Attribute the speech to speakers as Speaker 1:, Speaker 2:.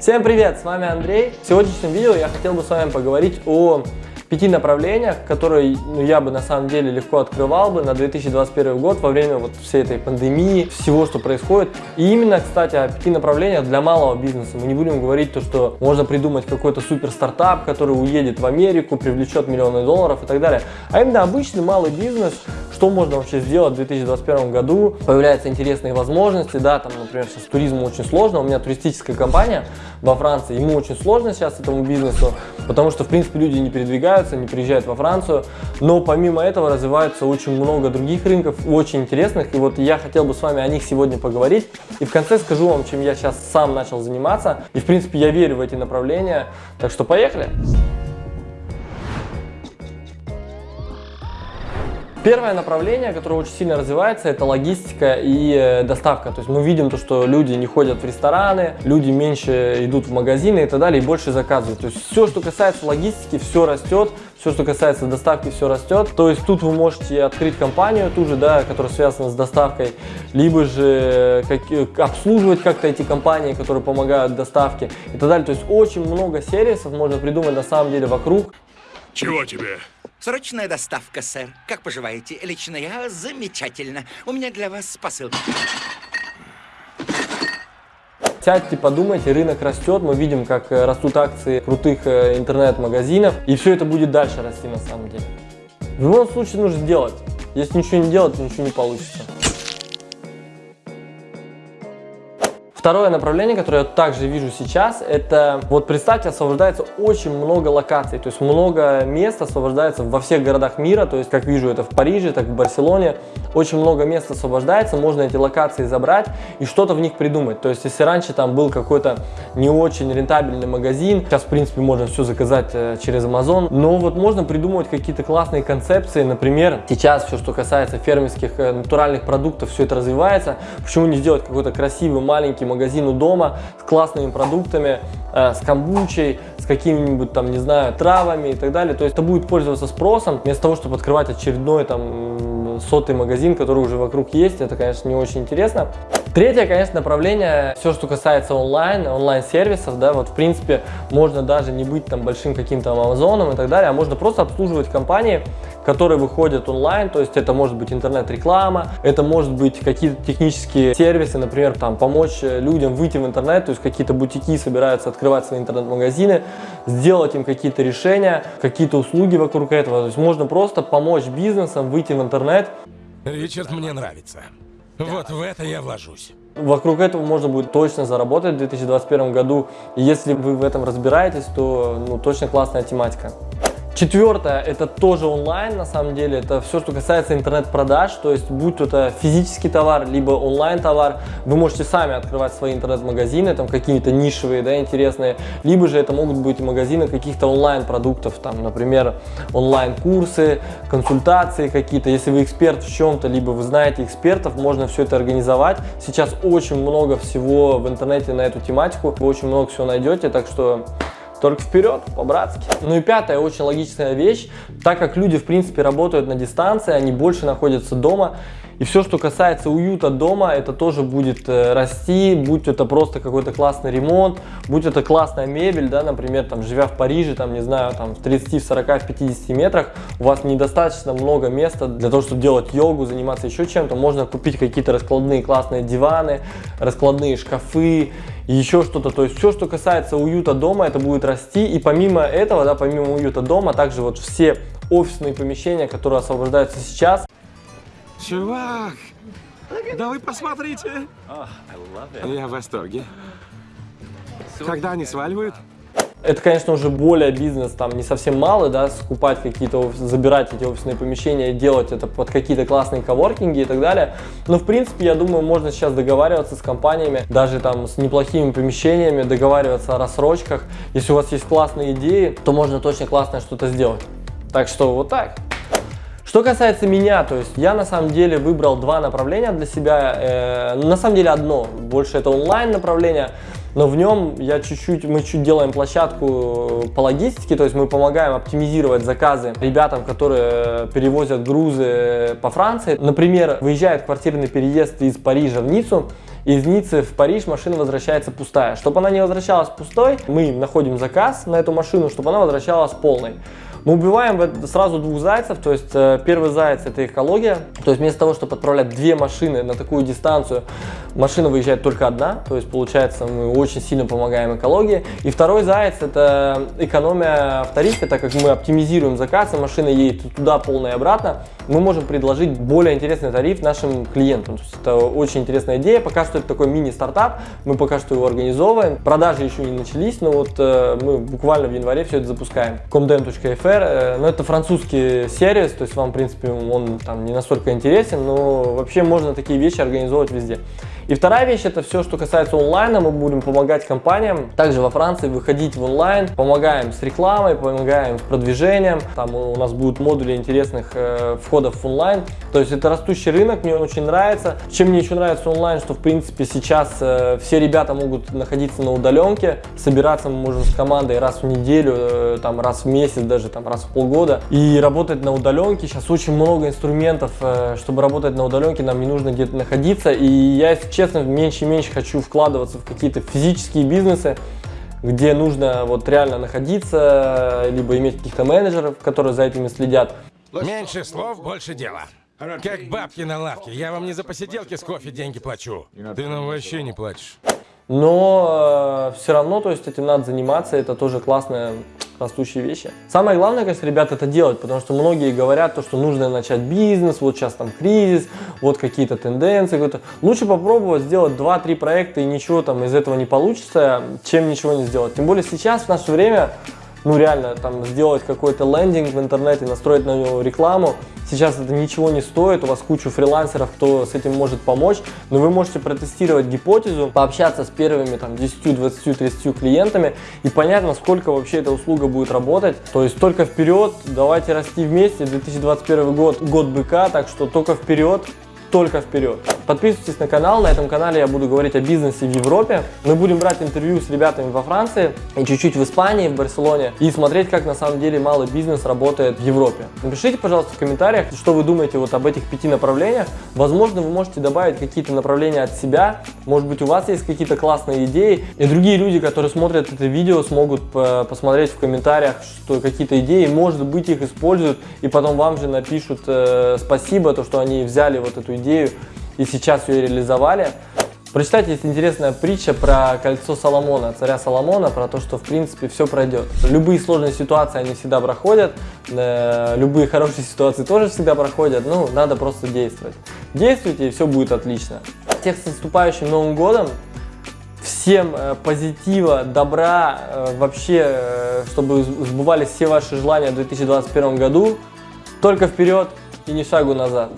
Speaker 1: Всем привет, с вами Андрей. В сегодняшнем видео я хотел бы с вами поговорить о пяти направлениях, которые ну, я бы на самом деле легко открывал бы на 2021 год во время вот всей этой пандемии, всего, что происходит. И именно, кстати, о пяти направлениях для малого бизнеса. Мы не будем говорить то, что можно придумать какой-то супер стартап, который уедет в Америку, привлечет миллионы долларов и так далее. А именно обычный малый бизнес, что можно вообще сделать в 2021 году. Появляются интересные возможности, да, там, например, сейчас туризму очень сложно. У меня туристическая компания во Франции, ему очень сложно сейчас этому бизнесу, потому что, в принципе, люди не передвигаются, не приезжают во Францию. Но помимо этого развивается очень много других рынков, очень интересных. И вот я хотел бы с вами о них сегодня поговорить. И в конце скажу вам, чем я сейчас сам начал заниматься. И, в принципе, я верю в эти направления. Так что поехали! Первое направление, которое очень сильно развивается, это логистика и э, доставка. То есть мы видим то, что люди не ходят в рестораны, люди меньше идут в магазины и так далее, и больше заказывают. То есть все, что касается логистики, все растет, все, что касается доставки, все растет. То есть тут вы можете открыть компанию ту же, да, которая связана с доставкой, либо же как, э, обслуживать как-то эти компании, которые помогают доставке и так далее. То есть очень много сервисов можно придумать на самом деле вокруг.
Speaker 2: Чего тебе?
Speaker 3: Срочная доставка, сэр. Как поживаете? Лично я замечательно. У меня для вас посылка.
Speaker 1: Сядьте, подумайте, рынок растет, мы видим, как э, растут акции крутых э, интернет-магазинов, и все это будет дальше расти на самом деле. В любом случае нужно сделать. Если ничего не делать, то ничего не получится. Второе направление, которое я также вижу сейчас, это вот представьте, освобождается очень много локаций, то есть много мест освобождается во всех городах мира, то есть как вижу это в Париже, так в Барселоне, очень много мест освобождается, можно эти локации забрать и что-то в них придумать. То есть если раньше там был какой-то не очень рентабельный магазин, сейчас в принципе можно все заказать э, через Amazon, но вот можно придумывать какие-то классные концепции, например, сейчас все, что касается фермерских э, натуральных продуктов, все это развивается, почему не сделать какой-то красивый маленький магазину дома с классными продуктами, э, с камбучей, с какими-нибудь там, не знаю, травами и так далее. То есть это будет пользоваться спросом, вместо того, чтобы открывать очередной там сотый магазин, который уже вокруг есть. Это, конечно, не очень интересно. Третье, конечно, направление, все, что касается онлайн, онлайн-сервисов, да, вот в принципе можно даже не быть там большим каким-то Амазоном и так далее, а можно просто обслуживать компании, которые выходят онлайн, то есть это может быть интернет-реклама, это может быть какие-то технические сервисы, например, там помочь людям выйти в интернет, то есть какие-то бутики собираются открывать свои интернет-магазины, сделать им какие-то решения, какие-то услуги вокруг этого, то есть можно просто помочь бизнесам выйти в интернет.
Speaker 2: Ричард мне нравится. Вот в это я вложусь.
Speaker 1: Вокруг этого можно будет точно заработать в 2021 году. И если вы в этом разбираетесь, то ну, точно классная тематика. Четвертое, это тоже онлайн, на самом деле, это все, что касается интернет-продаж, то есть будь это физический товар, либо онлайн-товар, вы можете сами открывать свои интернет-магазины, там какие-то нишевые, да, интересные, либо же это могут быть магазины каких-то онлайн-продуктов, там, например, онлайн-курсы, консультации какие-то, если вы эксперт в чем-то, либо вы знаете экспертов, можно все это организовать. Сейчас очень много всего в интернете на эту тематику, вы очень много всего найдете, так что только вперед, по-братски. Ну и пятая, очень логичная вещь, так как люди, в принципе, работают на дистанции, они больше находятся дома, и все, что касается уюта дома, это тоже будет э, расти, будь это просто какой-то классный ремонт, будь это классная мебель, да, например, там, живя в Париже, там, не знаю, там, в 30, в 40, в 50 метрах, у вас недостаточно много места для того, чтобы делать йогу, заниматься еще чем-то, можно купить какие-то раскладные классные диваны, раскладные шкафы, еще что-то. То есть все, что касается уюта дома, это будет расти. И помимо этого, да, помимо уюта дома, также вот все офисные помещения, которые освобождаются сейчас.
Speaker 2: Чувак, да вы посмотрите. Я в восторге. Когда они сваливают?
Speaker 1: Это, конечно, уже более бизнес, там, не совсем малый, да, скупать какие-то, забирать эти офисные помещения делать это под какие-то классные коворкинги и так далее. Но, в принципе, я думаю, можно сейчас договариваться с компаниями, даже там с неплохими помещениями, договариваться о рассрочках. Если у вас есть классные идеи, то можно точно классное что-то сделать. Так что вот так. Что касается меня, то есть я на самом деле выбрал два направления для себя, э, на самом деле одно, больше это онлайн направление, но в нем я чуть-чуть, мы чуть делаем площадку по логистике, то есть мы помогаем оптимизировать заказы ребятам, которые перевозят грузы по Франции. Например, выезжает квартирный переезд из Парижа в Ниццу, из Ниццы в Париж машина возвращается пустая. Чтобы она не возвращалась пустой, мы находим заказ на эту машину, чтобы она возвращалась полной. Мы убиваем сразу двух зайцев, то есть э, первый заяц это экология, то есть вместо того, чтобы отправлять две машины на такую дистанцию, машина выезжает только одна, то есть получается мы очень сильно помогаем экологии. И второй заяц это экономия в тарифе, так как мы оптимизируем заказ, и машина едет туда полная и обратно, мы можем предложить более интересный тариф нашим клиентам. То есть это очень интересная идея, пока что это такой мини-стартап, мы пока что его организовываем, продажи еще не начались, но вот э, мы буквально в январе все это запускаем. comdem.fr э, но это французский сервис, то есть вам, в принципе, он там не настолько интересен, но вообще можно такие вещи организовывать везде. И вторая вещь, это все, что касается онлайна, мы будем помогать компаниям, также во Франции выходить в онлайн, помогаем с рекламой, помогаем с продвижением, там у нас будут модули интересных э, входов в онлайн, то есть это растущий рынок, мне он очень нравится. Чем мне еще нравится онлайн, что в принципе сейчас э, все ребята могут находиться на удаленке, собираться мы можем с командой раз в неделю, э, там раз в месяц, даже там раз в полгода и работать на удаленке. Сейчас очень много инструментов, э, чтобы работать на удаленке, нам не нужно где-то находиться, и я, если честно, меньше и меньше хочу вкладываться в какие-то физические бизнесы, где нужно вот реально находиться, либо иметь каких-то менеджеров, которые за этими следят.
Speaker 2: Меньше слов, больше дела. Как бабки на лавке. Я вам не за посиделки с кофе деньги плачу. Ты нам вообще не платишь.
Speaker 1: Но э, все равно, то есть этим надо заниматься, это тоже классная растущие вещи. Самое главное, конечно, ребят, это делать, потому что многие говорят, то, что нужно начать бизнес, вот сейчас там кризис, вот какие-то тенденции. Лучше попробовать сделать 2-3 проекта и ничего там из этого не получится, чем ничего не сделать. Тем более сейчас, в наше время, ну реально, там сделать какой-то лендинг в интернете, настроить на него рекламу, Сейчас это ничего не стоит, у вас куча фрилансеров, кто с этим может помочь, но вы можете протестировать гипотезу, пообщаться с первыми там 10, 20, 30 клиентами и понять, насколько вообще эта услуга будет работать. То есть только вперед, давайте расти вместе, 2021 год, год быка, так что только вперед, только вперед. Подписывайтесь на канал, на этом канале я буду говорить о бизнесе в Европе. Мы будем брать интервью с ребятами во Франции и чуть-чуть в Испании, в Барселоне и смотреть, как на самом деле малый бизнес работает в Европе. Напишите, пожалуйста, в комментариях, что вы думаете вот об этих пяти направлениях. Возможно, вы можете добавить какие-то направления от себя. Может быть, у вас есть какие-то классные идеи. И другие люди, которые смотрят это видео, смогут э, посмотреть в комментариях, что какие-то идеи, может быть, их используют, и потом вам же напишут э, спасибо, то, что они взяли вот эту идею и сейчас ее реализовали. Прочитайте, есть интересная притча про кольцо Соломона, царя Соломона, про то, что в принципе все пройдет. Любые сложные ситуации, они всегда проходят, э, любые хорошие ситуации тоже всегда проходят, ну, надо просто действовать. Действуйте, и все будет отлично. Всех с наступающим Новым Годом! Всем э, позитива, добра, э, вообще, э, чтобы сбывались все ваши желания в 2021 году. Только вперед и ни шагу назад.